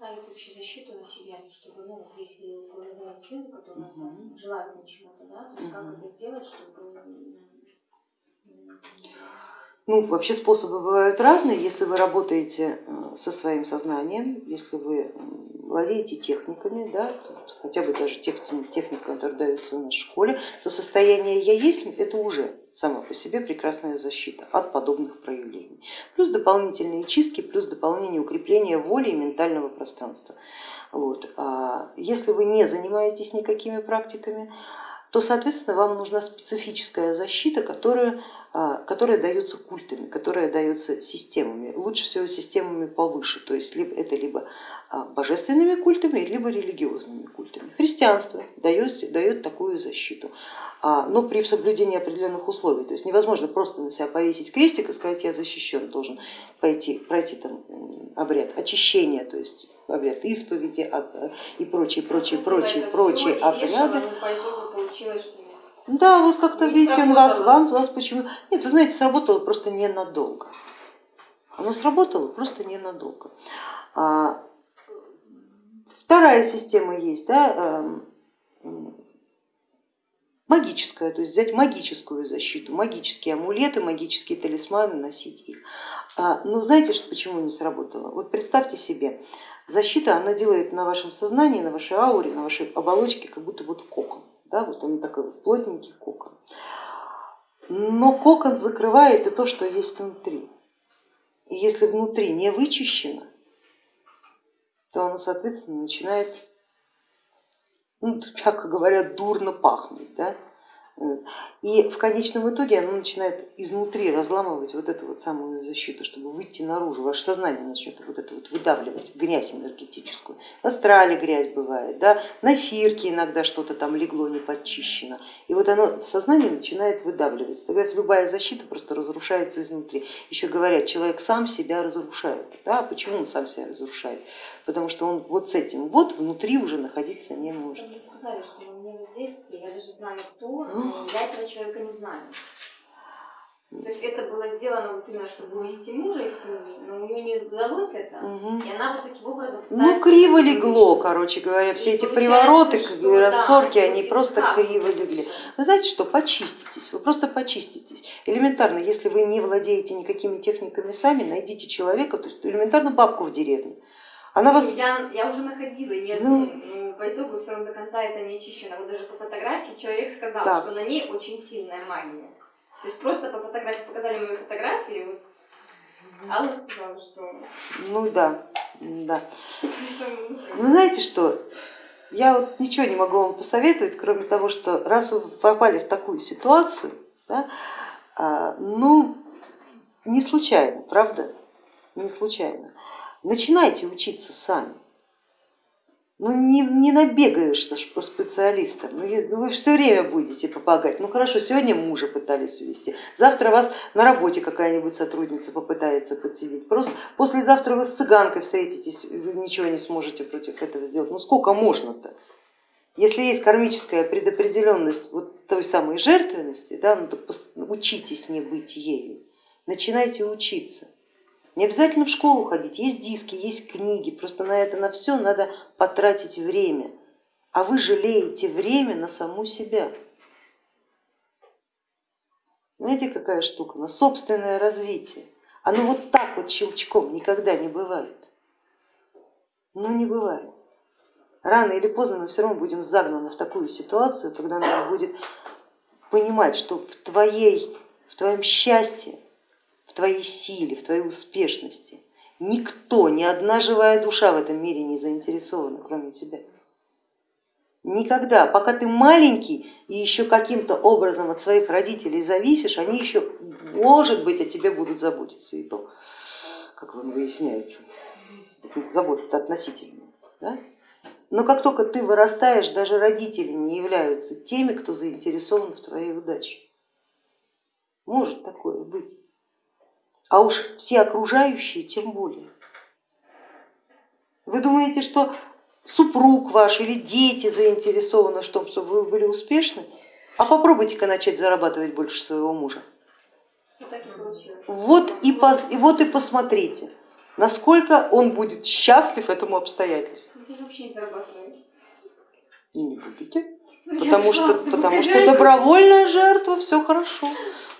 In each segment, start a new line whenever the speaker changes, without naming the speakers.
ставить вообще защиту на себя, чтобы, ну, вот если выявляются люди, которые угу. желают чего-то, да, то есть угу. как это сделать, чтобы
ну, вообще способы бывают разные, если вы работаете э, со своим сознанием, если вы владеете техниками, да, хотя бы даже тех, техника, которая дается у нас школе, то состояние я есть это уже сама по себе прекрасная защита от подобных проявлений. Плюс дополнительные чистки, плюс дополнение укрепления воли и ментального пространства. Вот. А если вы не занимаетесь никакими практиками, то, соответственно, вам нужна специфическая защита, которая, а, которая дается культами, которая дается системами, лучше всего системами повыше, то есть это либо а, божественными культами, либо религиозными культами. Христианство дает, дает такую защиту, а, но при соблюдении определенных условий, то есть невозможно просто на себя повесить крестик и сказать, я защищен, должен пойти, пройти там обряд очищения, то есть обряд исповеди и прочие, прочие, прочие, прочие обряды получилось, что нет. Да, вот как-то видите, он вас, вам, вас почему. Нет, вы знаете, сработало просто ненадолго. Оно сработало просто ненадолго. А, вторая система есть, да, эм, магическая, то есть взять магическую защиту, магические амулеты, магические талисманы, носить их. А, но знаете, что, почему не сработало? Вот представьте себе, защита, она делает на вашем сознании, на вашей ауре, на вашей оболочке как будто вот кокон да, вот он такой плотненький кокон. Но кокон закрывает и то, что есть внутри. И если внутри не вычищено, то оно, соответственно, начинает, ну, мягко говоря, дурно пахнуть. Да? И в конечном итоге оно начинает изнутри разламывать вот эту вот самую защиту, чтобы выйти наружу. Ваше сознание начнет вот это вот выдавливать, грязь энергетическую. В астрале грязь бывает, да? на фирке иногда что-то там легло не подчищено. И вот оно в сознании начинает выдавливать. Тогда любая защита просто разрушается изнутри. Еще говорят, человек сам себя разрушает. Да? Почему он сам себя разрушает? Потому что он вот с этим вот внутри уже находиться не может.
Вы сказали, что мне воздействие, я даже знаю кто, но я этого человека не знаю. То есть это было сделано вот именно, чтобы увести мужа из семьи, но у нее не удалось это, угу. и она вот таким образом
Ну криво легло, короче говоря, все эти привороты, что, рассорки, да, они просто как? криво легли. Вы знаете что, почиститесь, вы просто почиститесь. Элементарно, если вы не владеете никакими техниками сами, найдите человека, то есть элементарно бабку в деревне.
Она вас... я, я уже находила, нет, ну, ну, по итогу все равно до конца это не очищено. Вот даже по фотографии человек сказал, так. что на ней очень сильная магия. То есть просто по фотографии показали мою фотографию, вот Алла сказала, что...
Ну да, да. Вы знаете что, я вот ничего не могу вам посоветовать, кроме того, что раз вы попали в такую ситуацию, да, а, ну не случайно, правда, не случайно. Начинайте учиться сами. Ну не, не набегаешься по специалистам, ну, вы все время будете помогать. Ну хорошо, сегодня мужа пытались увести, завтра вас на работе какая-нибудь сотрудница попытается подсидеть, просто послезавтра вы с цыганкой встретитесь, вы ничего не сможете против этого сделать. Ну сколько можно-то? Если есть кармическая предопределенность вот той самой жертвенности, да, ну, то учитесь не быть ею, начинайте учиться. Не обязательно в школу ходить, есть диски, есть книги, просто на это на все надо потратить время, а вы жалеете время на саму себя. Знаете, какая штука? На собственное развитие. Оно вот так вот щелчком никогда не бывает. Ну не бывает. Рано или поздно мы все равно будем загнаны в такую ситуацию, когда надо будет понимать, что в, твоей, в твоем счастье в твоей силе, в твоей успешности. Никто, ни одна живая душа в этом мире не заинтересована, кроме тебя. Никогда, пока ты маленький и еще каким-то образом от своих родителей зависишь, они еще, может быть, о тебе будут заботиться и то, как вам выясняется, забота относительно. Да? Но как только ты вырастаешь, даже родители не являются теми, кто заинтересован в твоей удаче. Может такое быть а уж все окружающие тем более. Вы думаете, что супруг ваш или дети заинтересованы в том, чтобы вы были успешны? А попробуйте-ка начать зарабатывать больше своего мужа. Вот и, вот и посмотрите, насколько он будет счастлив этому обстоятельству.
Не.
И будете, потому что, потому что добровольная жертва, все хорошо.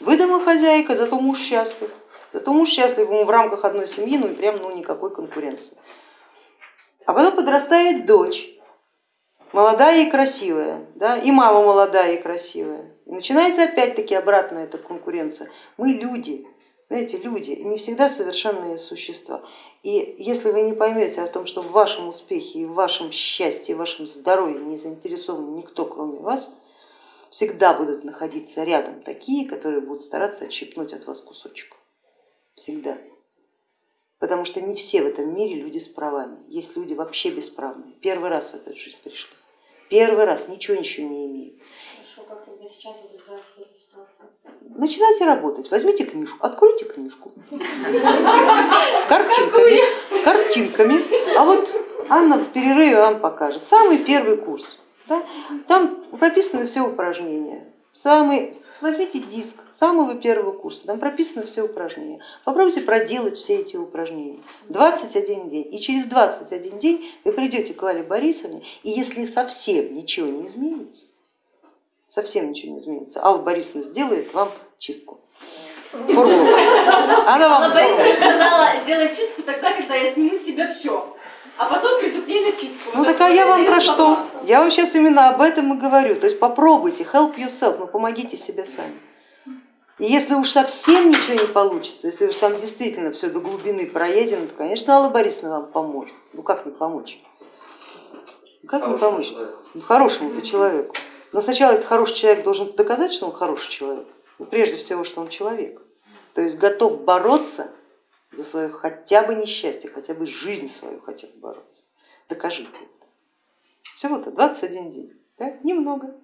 Вы домохозяйка, зато муж счастлив. Зато муж счастлив ему в рамках одной семьи, ну и прям ну, никакой конкуренции. А потом подрастает дочь, молодая и красивая, да, и мама молодая и красивая. И начинается опять-таки обратная эта конкуренция. Мы люди, знаете, люди, не всегда совершенные существа. И если вы не поймете о том, что в вашем успехе, в вашем счастье, в вашем здоровье не заинтересован никто, кроме вас, всегда будут находиться рядом такие, которые будут стараться отщипнуть от вас кусочек. Всегда. Потому что не все в этом мире люди с правами. Есть люди вообще бесправные. Первый раз в эту жизнь пришли. Первый раз, ничего ничего не имеют.
Хорошо, как тогда сейчас вот этой ситуации?
Начинайте работать, возьмите книжку, откройте книжку с картинками, с картинками. А вот Анна в перерыве вам покажет. Самый первый курс. Да? Там прописаны все упражнения. Самый, возьмите диск самого первого курса, там прописаны все упражнения. Попробуйте проделать все эти упражнения. 21 день. И через 21 день вы придете к Вале Борисовне, и если совсем ничего не изменится, совсем ничего не изменится, Алла Борисовна сделает вам чистку. Формулу.
Она вам сказала сделать чистку тогда, когда я сниму с себя все а потом приду к ней на чистку.
Ну так а я вам про что? Я вам сейчас именно об этом и говорю. То есть попробуйте, help yourself, ну помогите себе сами. И если уж совсем ничего не получится, если уж там действительно все до глубины проедено, то, конечно, Алла Борисовна вам поможет. Ну как не помочь? Ну, как не помочь? Ну, хорошему-то человеку. Но сначала этот хороший человек должен доказать, что он хороший человек. Ну, прежде всего, что он человек. То есть готов бороться за свое хотя бы несчастье, хотя бы жизнь свою хотя бы бороться. Докажите это. Всего-то 21 день, да? немного.